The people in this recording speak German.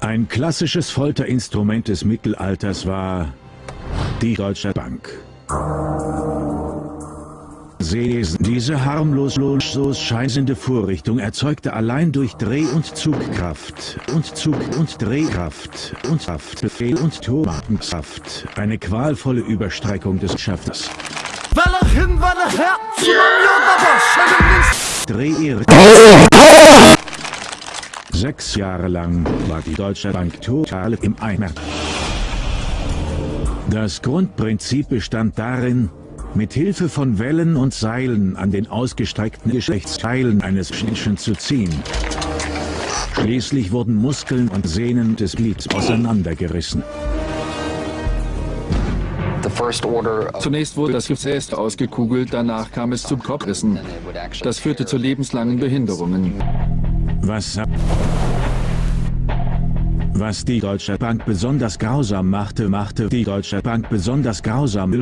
Ein klassisches Folterinstrument des Mittelalters war die Deutsche Bank. Sesen. Diese harmlos so scheinende Vorrichtung erzeugte allein durch Dreh- und Zugkraft und Zug- und Drehkraft und Kraftbefehl und Tomatenkraft eine qualvolle Überstreckung des Schafters. Welle hin, Welle her, Dreh Sechs Jahre lang war die Deutsche Bank total im Eimer. Das Grundprinzip bestand darin, mit Hilfe von Wellen und Seilen an den ausgestreckten Geschlechtsteilen eines Menschen zu ziehen. Schließlich wurden Muskeln und Sehnen des Glieds auseinandergerissen. Zunächst wurde das Gefäß ausgekugelt, danach kam es zu Kopfrissen. Das führte zu lebenslangen Behinderungen. Was, was die Deutsche Bank besonders grausam machte, machte die Deutsche Bank besonders grausam.